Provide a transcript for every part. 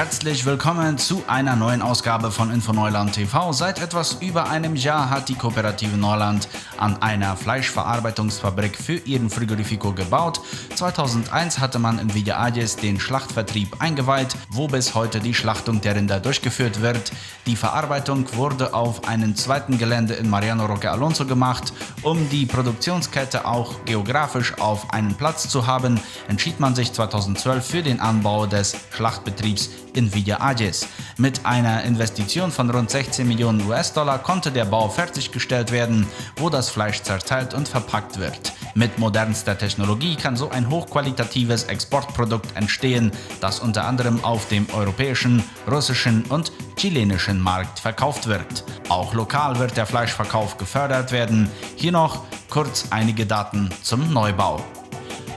Herzlich willkommen zu einer neuen Ausgabe von Info Neuland TV. Seit etwas über einem Jahr hat die Kooperative Neuland an einer Fleischverarbeitungsfabrik für ihren Frigorifico gebaut. 2001 hatte man in Villa Ayes den Schlachtvertrieb eingeweiht, wo bis heute die Schlachtung der Rinder durchgeführt wird. Die Verarbeitung wurde auf einem zweiten Gelände in Mariano Roque Alonso gemacht. Um die Produktionskette auch geografisch auf einen Platz zu haben, entschied man sich 2012 für den Anbau des Schlachtbetriebs Villa Ayes. Mit einer Investition von rund 16 Millionen US-Dollar konnte der Bau fertiggestellt werden, wo das Fleisch zerteilt und verpackt wird. Mit modernster Technologie kann so ein hochqualitatives Exportprodukt entstehen, das unter anderem auf dem europäischen, russischen und chilenischen Markt verkauft wird. Auch lokal wird der Fleischverkauf gefördert werden. Hier noch kurz einige Daten zum Neubau.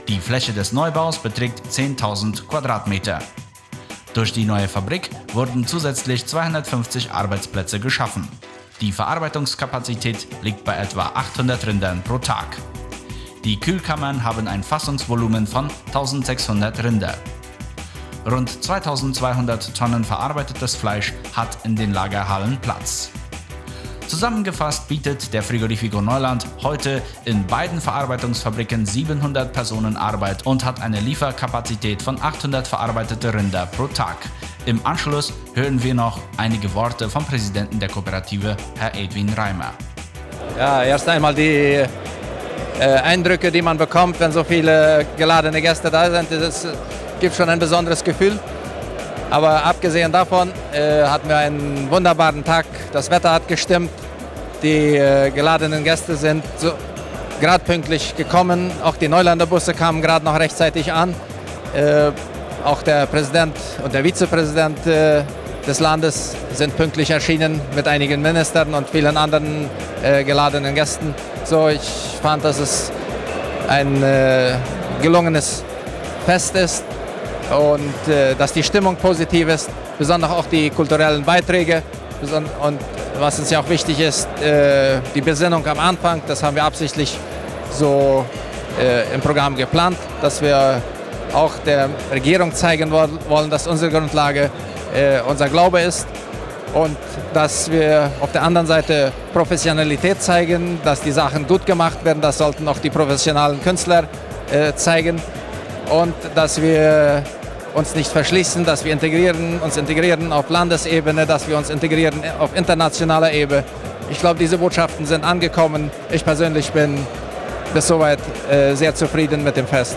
Die Fläche des Neubaus beträgt 10.000 Quadratmeter. Durch die neue Fabrik wurden zusätzlich 250 Arbeitsplätze geschaffen. Die Verarbeitungskapazität liegt bei etwa 800 Rindern pro Tag. Die Kühlkammern haben ein Fassungsvolumen von 1600 Rinder. Rund 2200 Tonnen verarbeitetes Fleisch hat in den Lagerhallen Platz. Zusammengefasst bietet der Frigorifico Neuland heute in beiden Verarbeitungsfabriken 700 Personen Arbeit und hat eine Lieferkapazität von 800 verarbeitete Rinder pro Tag. Im Anschluss hören wir noch einige Worte vom Präsidenten der Kooperative, Herr Edwin Reimer. Ja, erst einmal die äh, Eindrücke, die man bekommt, wenn so viele geladene Gäste da sind, das gibt schon ein besonderes Gefühl. Aber abgesehen davon äh, hatten wir einen wunderbaren Tag. Das Wetter hat gestimmt. Die äh, geladenen Gäste sind so, gerade pünktlich gekommen. Auch die Neulander Busse kamen gerade noch rechtzeitig an. Äh, auch der Präsident und der Vizepräsident äh, des Landes sind pünktlich erschienen mit einigen Ministern und vielen anderen äh, geladenen Gästen. So, ich fand, dass es ein äh, gelungenes Fest ist und äh, dass die Stimmung positiv ist, besonders auch die kulturellen Beiträge. Und was uns ja auch wichtig ist, äh, die Besinnung am Anfang, das haben wir absichtlich so äh, im Programm geplant, dass wir auch der Regierung zeigen wollen, dass unsere Grundlage äh, unser Glaube ist und dass wir auf der anderen Seite Professionalität zeigen, dass die Sachen gut gemacht werden, das sollten auch die professionellen Künstler äh, zeigen und dass wir uns nicht verschließen, dass wir integrieren, uns integrieren auf Landesebene, dass wir uns integrieren auf internationaler Ebene. Ich glaube, diese Botschaften sind angekommen. Ich persönlich bin bis soweit äh, sehr zufrieden mit dem Fest.